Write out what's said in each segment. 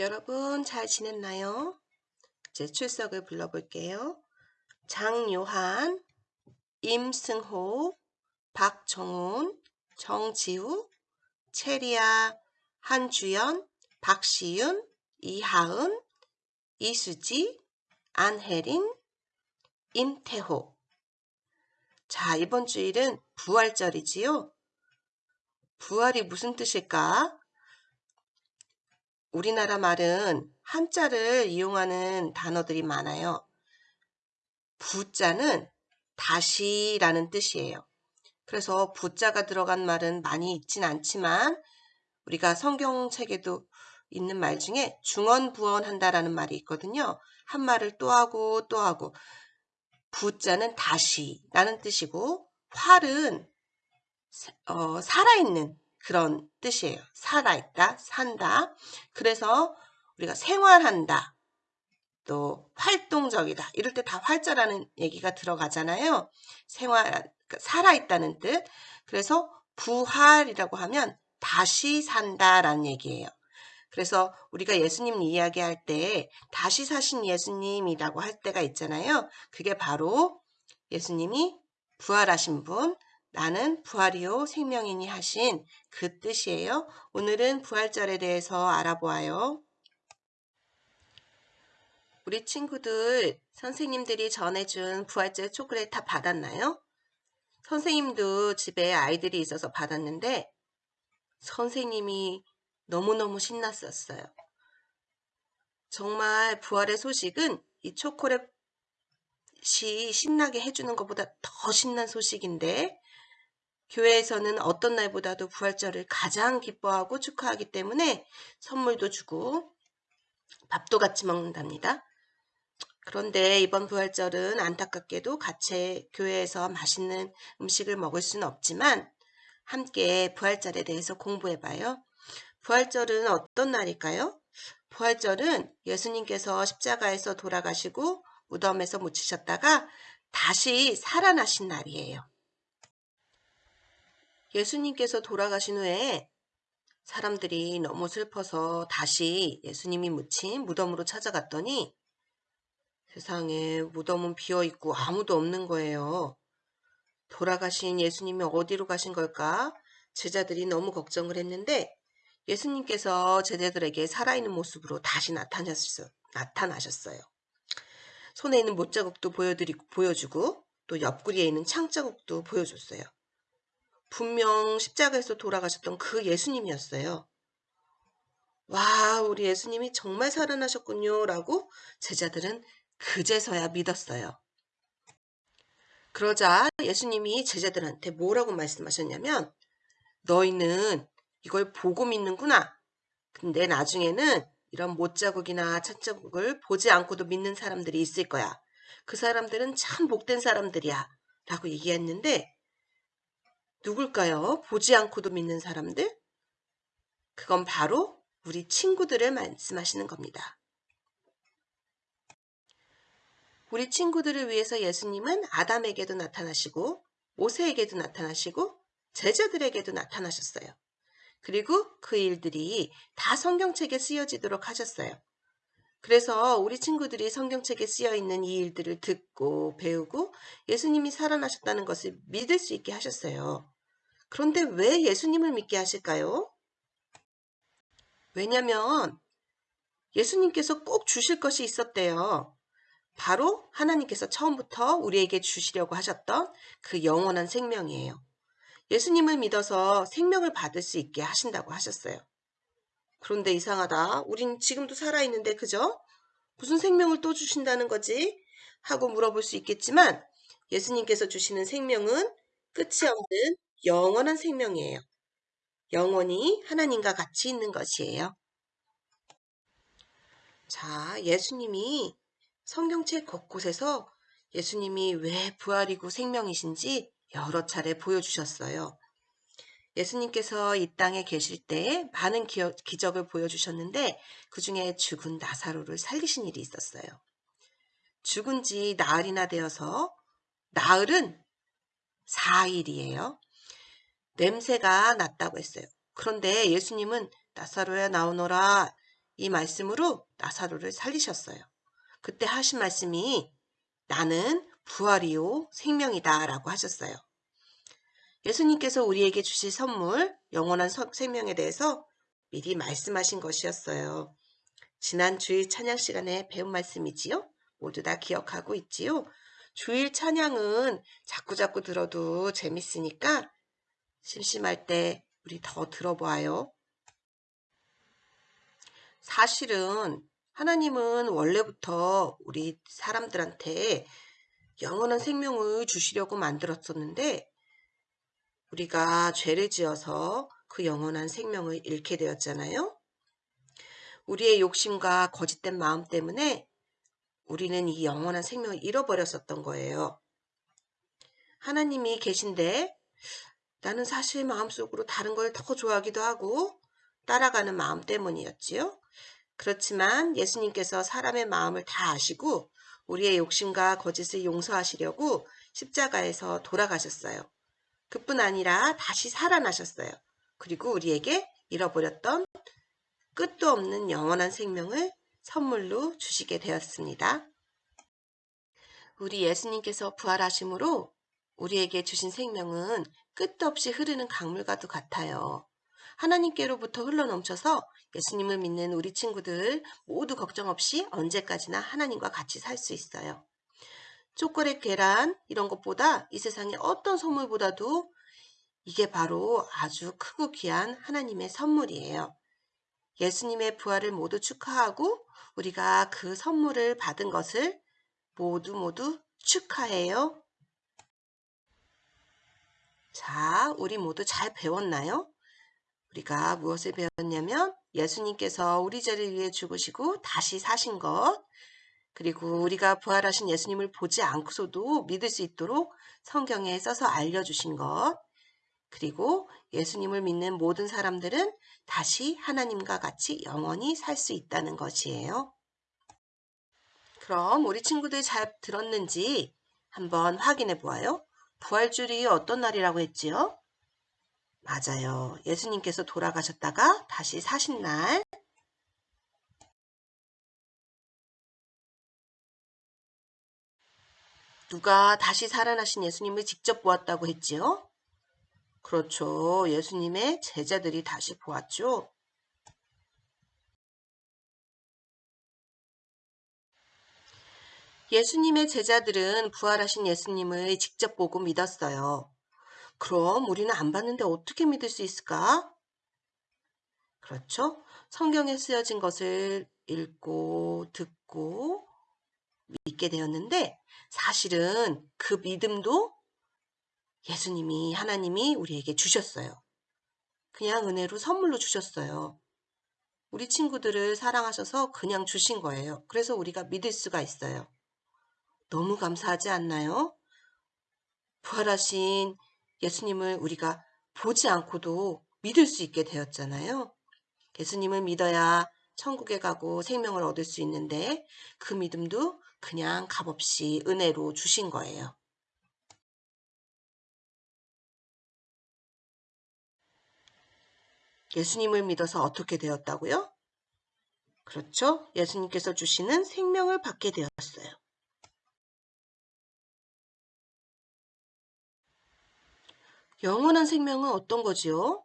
여러분 잘 지냈나요? 제 출석을 불러볼게요. 장요한, 임승호, 박정훈, 정지우, 체리아, 한주연, 박시윤, 이하은, 이수지, 안혜린, 임태호. 자, 이번 주일은 부활절이지요? 부활이 무슨 뜻일까? 우리나라 말은 한자를 이용하는 단어들이 많아요. 부자는 다시라는 뜻이에요. 그래서 부자가 들어간 말은 많이 있진 않지만 우리가 성경책에도 있는 말 중에 중언부언한다라는 말이 있거든요. 한 말을 또 하고 또 하고 부자는 다시라는 뜻이고 활은 어, 살아있는 그런 뜻이에요. 살아있다, 산다. 그래서 우리가 생활한다, 또 활동적이다. 이럴 때 다 활자라는 얘기가 들어가잖아요. 생활, 그러니까 살아있다는 뜻. 그래서 부활이라고 하면 다시 산다라는 얘기예요. 그래서 우리가 예수님 이야기할 때 다시 사신 예수님이라고 할 때가 있잖아요. 그게 바로 예수님이 부활하신 분, 나는 부활이요 생명이니 하신 그 뜻이에요. 오늘은 부활절에 대해서 알아보아요. 우리 친구들 선생님들이 전해준 부활절 초콜릿 다 받았나요? 선생님도 집에 아이들이 있어서 받았는데 선생님이 너무너무 신났었어요. 정말 부활의 소식은 이 초콜릿이 신나게 해주는 것보다 더 신난 소식인데 교회에서는 어떤 날보다도 부활절을 가장 기뻐하고 축하하기 때문에 선물도 주고 밥도 같이 먹는답니다. 그런데 이번 부활절은 안타깝게도 같이 교회에서 맛있는 음식을 먹을 수는 없지만 함께 부활절에 대해서 공부해봐요. 부활절은 어떤 날일까요? 부활절은 예수님께서 십자가에서 돌아가시고 무덤에서 묻히셨다가 다시 살아나신 날이에요. 예수님께서 돌아가신 후에 사람들이 너무 슬퍼서 다시 예수님이 묻힌 무덤으로 찾아갔더니 세상에 무덤은 비어 있고 아무도 없는 거예요. 돌아가신 예수님이 어디로 가신 걸까? 제자들이 너무 걱정을 했는데 예수님께서 제자들에게 살아있는 모습으로 다시 나타나셨어요. 손에 있는 못자국도 보여드리고 보여주고 또 옆구리에 있는 창자국도 보여줬어요. 분명 십자가에서 돌아가셨던 그 예수님이었어요. 와, 우리 예수님이 정말 살아나셨군요. 라고 제자들은 그제서야 믿었어요. 그러자 예수님이 제자들한테 뭐라고 말씀하셨냐면, 너희는 이걸 보고 믿는구나. 근데 나중에는 이런 못자국이나 찻자국을 보지 않고도 믿는 사람들이 있을 거야. 그 사람들은 참 복된 사람들이야. 라고 얘기했는데, 누굴까요? 보지 않고도 믿는 사람들? 그건 바로 우리 친구들을 말씀하시는 겁니다. 우리 친구들을 위해서 예수님은 아담에게도 나타나시고 모세에게도 나타나시고 제자들에게도 나타나셨어요. 그리고 그 일들이 다 성경책에 쓰여지도록 하셨어요. 그래서 우리 친구들이 성경책에 쓰여 있는 이 일들을 듣고 배우고 예수님이 살아나셨다는 것을 믿을 수 있게 하셨어요. 그런데 왜 예수님을 믿게 하실까요? 왜냐면 예수님께서 꼭 주실 것이 있었대요. 바로 하나님께서 처음부터 우리에게 주시려고 하셨던 그 영원한 생명이에요. 예수님을 믿어서 생명을 받을 수 있게 하신다고 하셨어요. 그런데 이상하다. 우린 지금도 살아있는데 그죠? 무슨 생명을 또 주신다는 거지? 하고 물어볼 수 있겠지만 예수님께서 주시는 생명은 끝이 없는 영원한 생명이에요. 영원히 하나님과 같이 있는 것이에요. 자, 예수님이 성경책 곳곳에서 예수님이 왜 부활이고 생명이신지 여러 차례 보여주셨어요. 예수님께서 이 땅에 계실 때 많은 기적을 보여주셨는데 그 중에 죽은 나사로를 살리신 일이 있었어요. 죽은 지 나흘이나 되어서 나흘은 4일이에요. 냄새가 났다고 했어요. 그런데 예수님은 나사로야 나오너라 이 말씀으로 나사로를 살리셨어요. 그때 하신 말씀이 나는 부활이요 생명이다 라고 하셨어요. 예수님께서 우리에게 주실 선물 영원한 생명에 대해서 미리 말씀하신 것이었어요. 지난 주일 찬양 시간에 배운 말씀이지요. 모두 다 기억하고 있지요. 주일 찬양은 자꾸자꾸 들어도 재밌으니까 심심할 때 우리 더 들어봐요. 사실은 하나님은 원래부터 우리 사람들한테 영원한 생명을 주시려고 만들었었는데 우리가 죄를 지어서 그 영원한 생명을 잃게 되었잖아요. 우리의 욕심과 거짓된 마음 때문에 우리는 이 영원한 생명을 잃어버렸었던 거예요. 하나님이 계신데 나는 사실 마음속으로 다른 걸 더 좋아하기도 하고 따라가는 마음 때문이었지요. 그렇지만 예수님께서 사람의 마음을 다 아시고 우리의 욕심과 거짓을 용서하시려고 십자가에서 돌아가셨어요. 그뿐 아니라 다시 살아나셨어요. 그리고 우리에게 잃어버렸던 끝도 없는 영원한 생명을 선물로 주시게 되었습니다. 우리 예수님께서 부활하심으로 우리에게 주신 생명은 끝도 없이 흐르는 강물과도 같아요. 하나님께로부터 흘러넘쳐서 예수님을 믿는 우리 친구들 모두 걱정 없이 언제까지나 하나님과 같이 살 수 있어요. 초콜릿, 계란 이런 것보다 이 세상의 어떤 선물보다도 이게 바로 아주 크고 귀한 하나님의 선물이에요. 예수님의 부활을 모두 축하하고 우리가 그 선물을 받은 것을 모두 모두 축하해요. 자, 우리 모두 잘 배웠나요? 우리가 무엇을 배웠냐면 예수님께서 우리 죄를 위해 죽으시고 다시 사신 것 그리고 우리가 부활하신 예수님을 보지 않고서도 믿을 수 있도록 성경에 써서 알려주신 것 그리고 예수님을 믿는 모든 사람들은 다시 하나님과 같이 영원히 살 수 있다는 것이에요. 그럼 우리 친구들 잘 들었는지 한번 확인해 보아요. 부활주일이 어떤 날이라고 했지요? 맞아요. 예수님께서 돌아가셨다가 다시 사신 날. 누가 다시 살아나신 예수님을 직접 보았다고 했지요? 그렇죠. 예수님의 제자들이 다시 보았죠. 예수님의 제자들은 부활하신 예수님을 직접 보고 믿었어요. 그럼 우리는 안 봤는데 어떻게 믿을 수 있을까? 그렇죠? 성경에 쓰여진 것을 읽고 듣고 믿게 되었는데 사실은 그 믿음도 예수님이 하나님이 우리에게 주셨어요. 그냥 은혜로 선물로 주셨어요. 우리 친구들을 사랑하셔서 그냥 주신 거예요. 그래서 우리가 믿을 수가 있어요. 너무 감사하지 않나요? 부활하신 예수님을 우리가 보지 않고도 믿을 수 있게 되었잖아요. 예수님을 믿어야 천국에 가고 생명을 얻을 수 있는데 그 믿음도 그냥 값없이 은혜로 주신 거예요. 예수님을 믿어서 어떻게 되었다고요? 그렇죠. 예수님께서 주시는 생명을 받게 되었어요. 영원한 생명은 어떤 거지요?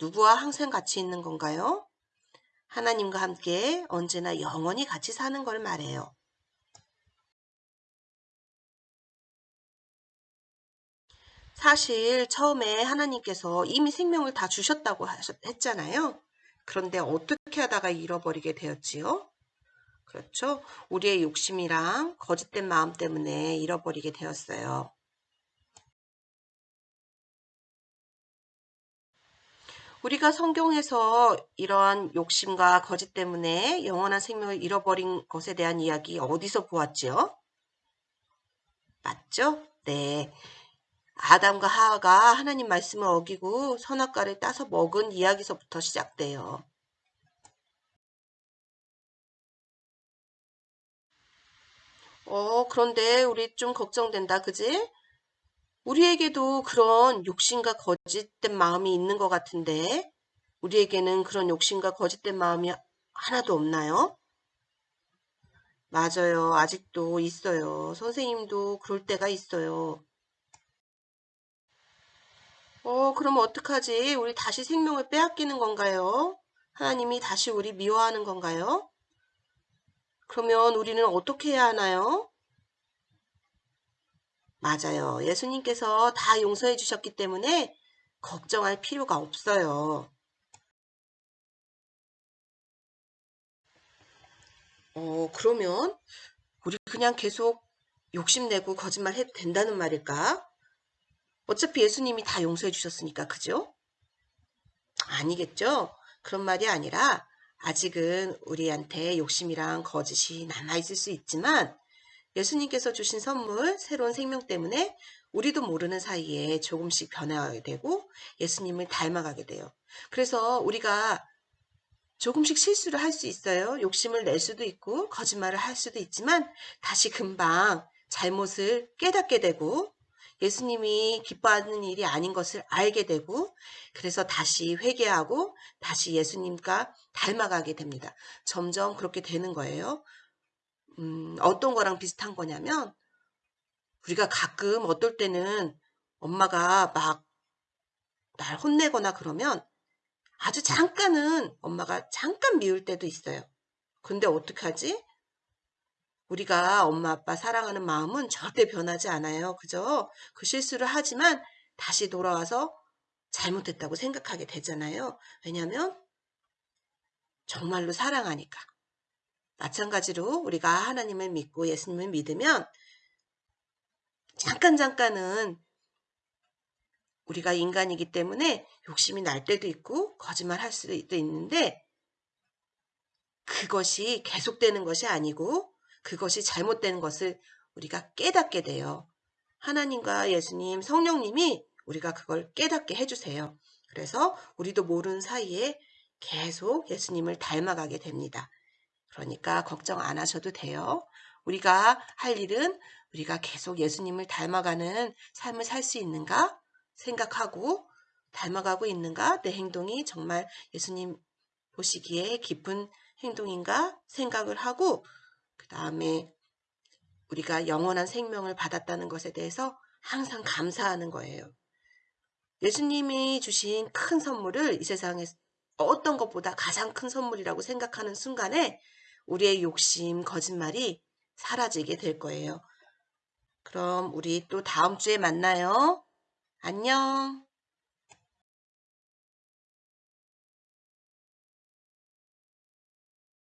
누구와 항상 같이 있는 건가요? 하나님과 함께 언제나 영원히 같이 사는 걸 말해요. 사실 처음에 하나님께서 이미 생명을 다 주셨다고 했잖아요. 그런데 어떻게 하다가 잃어버리게 되었지요? 그렇죠. 우리의 욕심이랑 거짓된 마음 때문에 잃어버리게 되었어요. 우리가 성경에서 이러한 욕심과 거짓 때문에 영원한 생명을 잃어버린 것에 대한 이야기 어디서 보았지요? 맞죠? 네. 아담과 하하가 하나님 말씀을 어기고 선악과를 따서 먹은 이야기서부터 시작돼요. 어, 그런데 우리 좀 걱정된다, 그지? 우리에게도 그런 욕심과 거짓된 마음이 있는 것 같은데 우리에게는 그런 욕심과 거짓된 마음이 하나도 없나요? 맞아요. 아직도 있어요. 선생님도 그럴 때가 있어요. 어, 그러면 어떡하지? 우리 다시 생명을 빼앗기는 건가요? 하나님이 다시 우리 미워하는 건가요? 그러면 우리는 어떻게 해야 하나요? 맞아요. 예수님께서 다 용서해 주셨기 때문에 걱정할 필요가 없어요. 어, 그러면 우리 그냥 계속 욕심내고 거짓말 해도 된다는 말일까? 어차피 예수님이 다 용서해 주셨으니까, 그죠? 아니겠죠? 그런 말이 아니라 아직은 우리한테 욕심이랑 거짓이 남아있을 수 있지만 예수님께서 주신 선물, 새로운 생명 때문에 우리도 모르는 사이에 조금씩 변화하게 되고 예수님을 닮아가게 돼요. 그래서 우리가 조금씩 실수를 할 수 있어요. 욕심을 낼 수도 있고 거짓말을 할 수도 있지만 다시 금방 잘못을 깨닫게 되고 예수님이 기뻐하는 일이 아닌 것을 알게 되고 그래서 다시 회개하고 다시 예수님과 닮아가게 됩니다. 점점 그렇게 되는 거예요. 음, 어떤 거랑 비슷한 거냐면 우리가 가끔 어떨 때는 엄마가 막 날 혼내거나 그러면 아주 잠깐은 엄마가 잠깐 미울 때도 있어요. 근데 어떡하지? 우리가 엄마 아빠 사랑하는 마음은 절대 변하지 않아요. 그죠? 그 실수를 하지만 다시 돌아와서 잘못했다고 생각하게 되잖아요. 왜냐하면 정말로 사랑하니까. 마찬가지로 우리가 하나님을 믿고 예수님을 믿으면 잠깐 잠깐은 우리가 인간이기 때문에 욕심이 날 때도 있고 거짓말 할 수도 있는데 그것이 계속되는 것이 아니고 그것이 잘못되는 것을 우리가 깨닫게 돼요. 하나님과 예수님, 성령님이 우리가 그걸 깨닫게 해주세요. 그래서 우리도 모르는 사이에 계속 예수님을 닮아가게 됩니다. 그러니까 걱정 안 하셔도 돼요. 우리가 할 일은 우리가 계속 예수님을 닮아가는 삶을 살 수 있는가 생각하고 닮아가고 있는가 내 행동이 정말 예수님 보시기에 깊은 행동인가 생각을 하고 그 다음에 우리가 영원한 생명을 받았다는 것에 대해서 항상 감사하는 거예요. 예수님이 주신 큰 선물을 이 세상에 어떤 것보다 가장 큰 선물이라고 생각하는 순간에 우리의 욕심, 거짓말이 사라지게 될 거예요. 그럼 우리 또 다음 주에 만나요. 안녕.